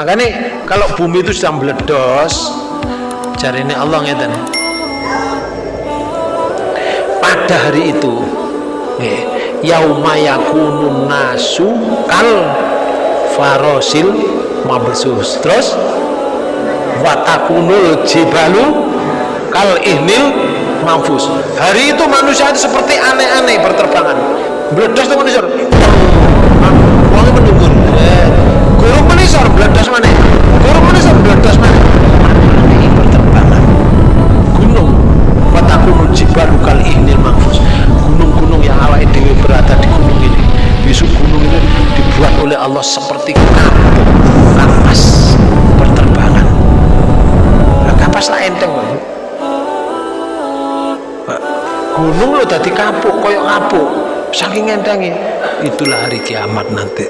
makanya kalau bumi itu sedang meledos cari ini Allah ngeten pada hari itu nggih yauma yakunun nasu kal farosil mabsus terus watakunul jibalu kal ihnil mafus hari itu manusia itu seperti aneh-aneh berterbangan meledos itu manusia uangnya menunggu eh, guru menisor meledos mana guru menisor meledos mana aneh berterbangan gunung watakunul jibalu kal ihnil mafus gunung-gunung yang awal dewi berada di gunung ini besok gunung ini dibuat oleh Allah seperti kapas berterbangan. Nah, kapas lah enteng Pak. gunung lo tadi kapuk koyok kapuk saking entengnya itulah hari kiamat nanti